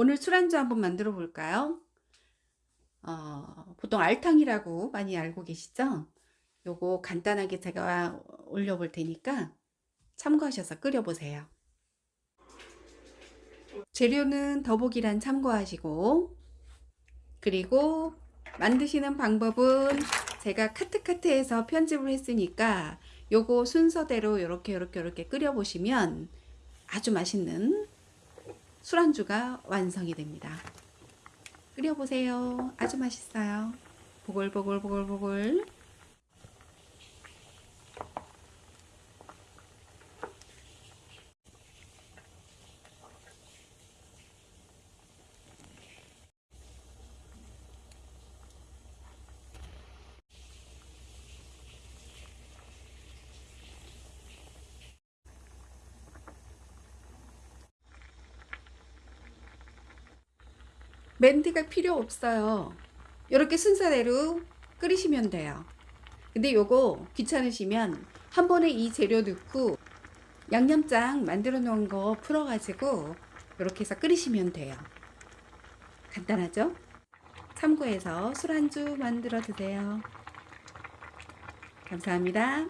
오늘 술안주 한번 만들어 볼까요? 어, 보통 알탕이라고 많이 알고 계시죠? 요거 간단하게 제가 올려 볼 테니까 참고하셔서 끓여 보세요. 재료는 더보기란 참고하시고 그리고 만드시는 방법은 제가 카트카트에서 편집을 했으니까 요거 순서대로 이렇게 이렇게 이렇게 끓여 보시면 아주 맛있는 술안주가 완성이 됩니다. 끓여보세요. 아주 맛있어요. 보글보글보글보글 멘트가 필요 없어요. 이렇게 순서대로 끓이시면 돼요. 근데 요거 귀찮으시면 한 번에 이 재료 넣고 양념장 만들어 놓은 거 풀어 가지고 이렇게 해서 끓이시면 돼요. 간단하죠? 참고해서 술안주 만들어 드세요. 감사합니다.